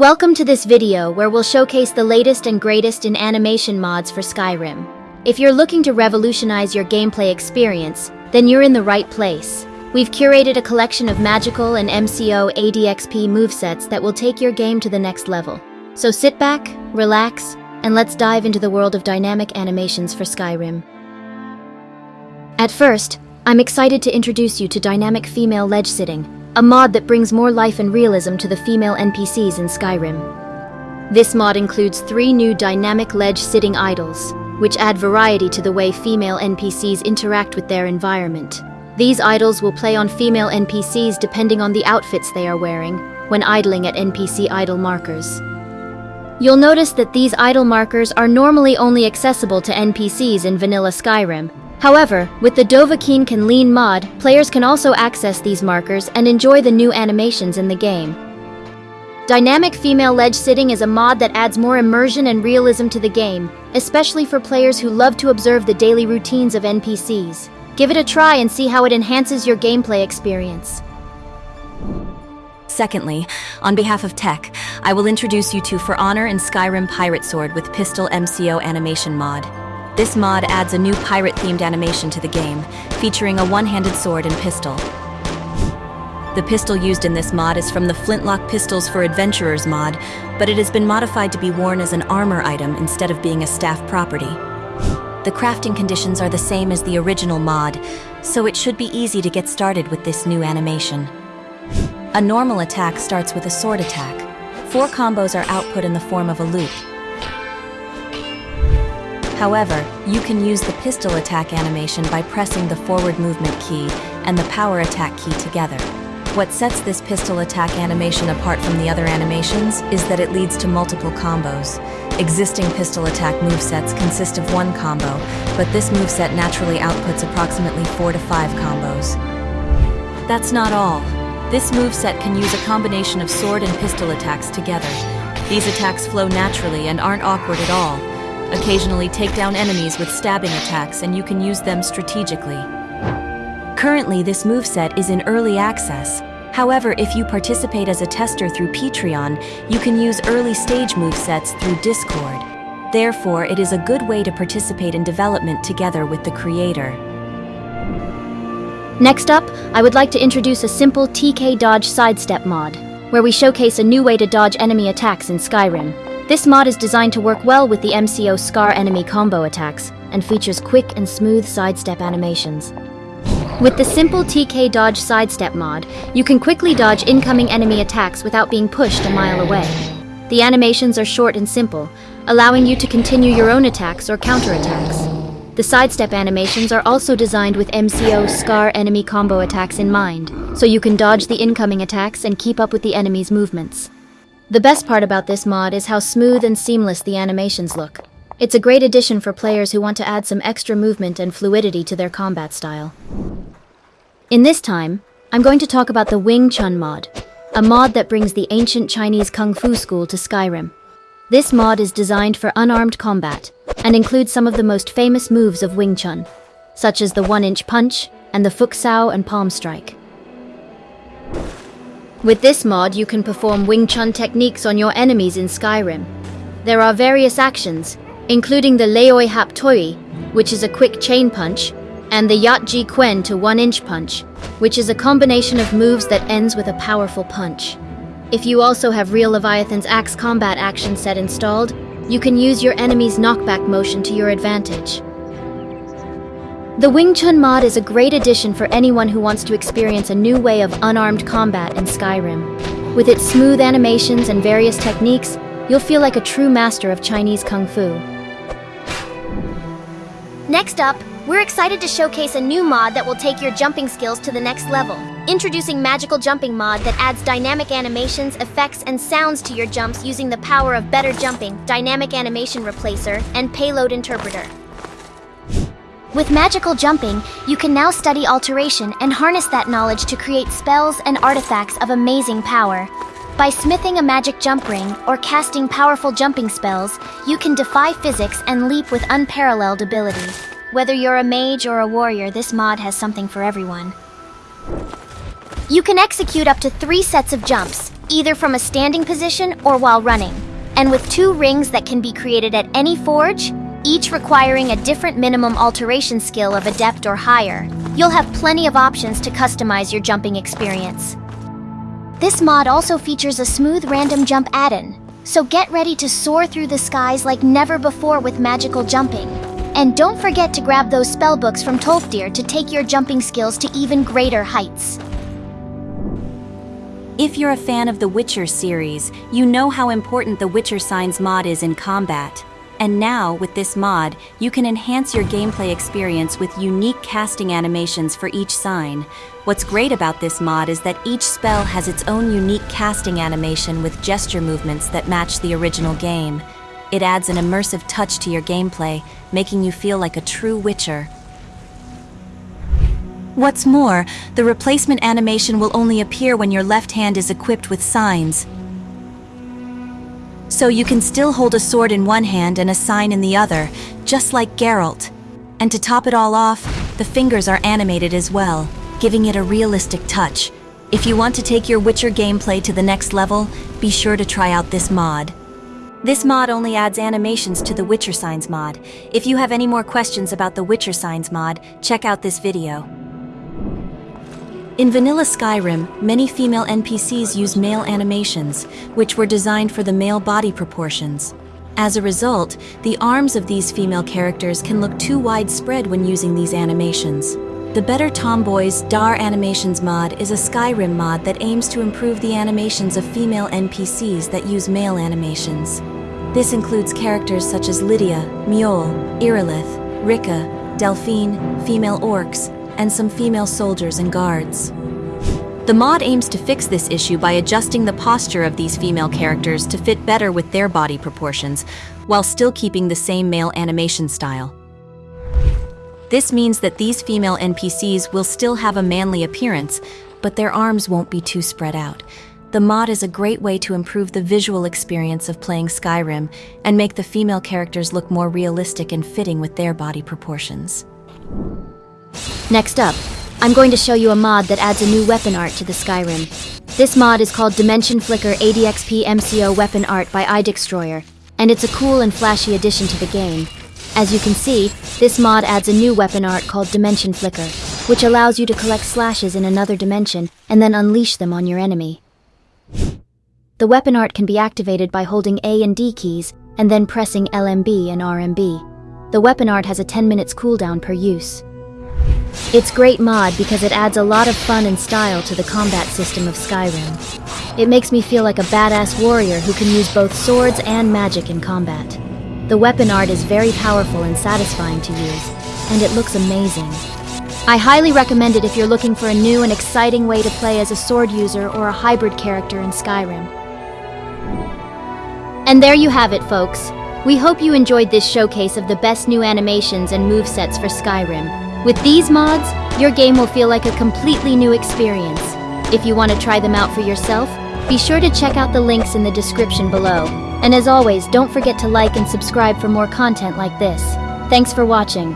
Welcome to this video where we'll showcase the latest and greatest in animation mods for Skyrim. If you're looking to revolutionize your gameplay experience, then you're in the right place. We've curated a collection of magical and MCO ADXP movesets that will take your game to the next level. So sit back, relax, and let's dive into the world of dynamic animations for Skyrim. At first, I'm excited to introduce you to Dynamic Female Ledge Sitting, a mod that brings more life and realism to the female NPCs in Skyrim. This mod includes three new dynamic ledge sitting idles, which add variety to the way female NPCs interact with their environment. These idles will play on female NPCs depending on the outfits they are wearing when idling at NPC idle markers. You'll notice that these idle markers are normally only accessible to NPCs in vanilla Skyrim, However, with the Dovahkiin Can Lean mod, players can also access these markers and enjoy the new animations in the game. Dynamic Female Ledge Sitting is a mod that adds more immersion and realism to the game, especially for players who love to observe the daily routines of NPCs. Give it a try and see how it enhances your gameplay experience. Secondly, on behalf of Tech, I will introduce you to For Honor and Skyrim Pirate Sword with Pistol MCO Animation Mod. This mod adds a new pirate-themed animation to the game, featuring a one-handed sword and pistol. The pistol used in this mod is from the Flintlock Pistols for Adventurers mod, but it has been modified to be worn as an armor item instead of being a staff property. The crafting conditions are the same as the original mod, so it should be easy to get started with this new animation. A normal attack starts with a sword attack. Four combos are output in the form of a loop, However, you can use the pistol attack animation by pressing the forward movement key and the power attack key together. What sets this pistol attack animation apart from the other animations is that it leads to multiple combos. Existing pistol attack movesets consist of one combo, but this moveset naturally outputs approximately 4 to 5 combos. That's not all. This moveset can use a combination of sword and pistol attacks together. These attacks flow naturally and aren't awkward at all, Occasionally take down enemies with stabbing attacks and you can use them strategically. Currently, this moveset is in early access. However, if you participate as a tester through Patreon, you can use early stage movesets through Discord. Therefore, it is a good way to participate in development together with the creator. Next up, I would like to introduce a simple TK Dodge Sidestep mod, where we showcase a new way to dodge enemy attacks in Skyrim. This mod is designed to work well with the MCO Scar enemy combo attacks, and features quick and smooth sidestep animations. With the simple TK Dodge Sidestep mod, you can quickly dodge incoming enemy attacks without being pushed a mile away. The animations are short and simple, allowing you to continue your own attacks or counterattacks. The sidestep animations are also designed with MCO Scar enemy combo attacks in mind, so you can dodge the incoming attacks and keep up with the enemy's movements. The best part about this mod is how smooth and seamless the animations look. It's a great addition for players who want to add some extra movement and fluidity to their combat style. In this time, I'm going to talk about the Wing Chun mod, a mod that brings the ancient Chinese Kung Fu school to Skyrim. This mod is designed for unarmed combat, and includes some of the most famous moves of Wing Chun, such as the one-inch punch and the Fuk Sao and palm strike. With this mod, you can perform Wing Chun techniques on your enemies in Skyrim. There are various actions, including the Leoi Hap Toi, which is a quick chain punch, and the Yat Ji Quen to one-inch punch, which is a combination of moves that ends with a powerful punch. If you also have Real Leviathan's Axe combat action set installed, you can use your enemy's knockback motion to your advantage. The Wing Chun mod is a great addition for anyone who wants to experience a new way of unarmed combat in Skyrim. With its smooth animations and various techniques, you'll feel like a true master of Chinese Kung Fu. Next up, we're excited to showcase a new mod that will take your jumping skills to the next level. Introducing Magical Jumping mod that adds dynamic animations, effects, and sounds to your jumps using the power of Better Jumping, Dynamic Animation Replacer, and Payload Interpreter. With magical jumping, you can now study alteration and harness that knowledge to create spells and artifacts of amazing power. By smithing a magic jump ring or casting powerful jumping spells, you can defy physics and leap with unparalleled ability. Whether you're a mage or a warrior, this mod has something for everyone. You can execute up to three sets of jumps, either from a standing position or while running. And with two rings that can be created at any forge, each requiring a different minimum alteration skill of Adept or higher, you'll have plenty of options to customize your jumping experience. This mod also features a smooth random jump add-in, so get ready to soar through the skies like never before with magical jumping. And don't forget to grab those spellbooks from Tolfdir to take your jumping skills to even greater heights. If you're a fan of the Witcher series, you know how important the Witcher Signs mod is in combat. And now, with this mod, you can enhance your gameplay experience with unique casting animations for each sign. What's great about this mod is that each spell has its own unique casting animation with gesture movements that match the original game. It adds an immersive touch to your gameplay, making you feel like a true Witcher. What's more, the replacement animation will only appear when your left hand is equipped with signs. So you can still hold a sword in one hand and a sign in the other, just like Geralt. And to top it all off, the fingers are animated as well, giving it a realistic touch. If you want to take your Witcher gameplay to the next level, be sure to try out this mod. This mod only adds animations to the Witcher Signs mod. If you have any more questions about the Witcher Signs mod, check out this video. In vanilla Skyrim, many female NPCs use male animations, which were designed for the male body proportions. As a result, the arms of these female characters can look too widespread when using these animations. The Better Tomboys Dar Animations mod is a Skyrim mod that aims to improve the animations of female NPCs that use male animations. This includes characters such as Lydia, Mjoll, Irileth, Rikka, Delphine, female orcs, and some female soldiers and guards. The mod aims to fix this issue by adjusting the posture of these female characters to fit better with their body proportions, while still keeping the same male animation style. This means that these female NPCs will still have a manly appearance, but their arms won't be too spread out. The mod is a great way to improve the visual experience of playing Skyrim and make the female characters look more realistic and fitting with their body proportions. Next up, I'm going to show you a mod that adds a new weapon art to the Skyrim. This mod is called Dimension Flicker ADXP MCO Weapon Art by iDestroyer, and it's a cool and flashy addition to the game. As you can see, this mod adds a new weapon art called Dimension Flicker, which allows you to collect slashes in another dimension and then unleash them on your enemy. The weapon art can be activated by holding A and D keys and then pressing LMB and RMB. The weapon art has a 10 minutes cooldown per use. It's great mod because it adds a lot of fun and style to the combat system of Skyrim. It makes me feel like a badass warrior who can use both swords and magic in combat. The weapon art is very powerful and satisfying to use, and it looks amazing. I highly recommend it if you're looking for a new and exciting way to play as a sword user or a hybrid character in Skyrim. And there you have it, folks. We hope you enjoyed this showcase of the best new animations and movesets for Skyrim. With these mods, your game will feel like a completely new experience. If you want to try them out for yourself, be sure to check out the links in the description below. And as always, don't forget to like and subscribe for more content like this. Thanks for watching.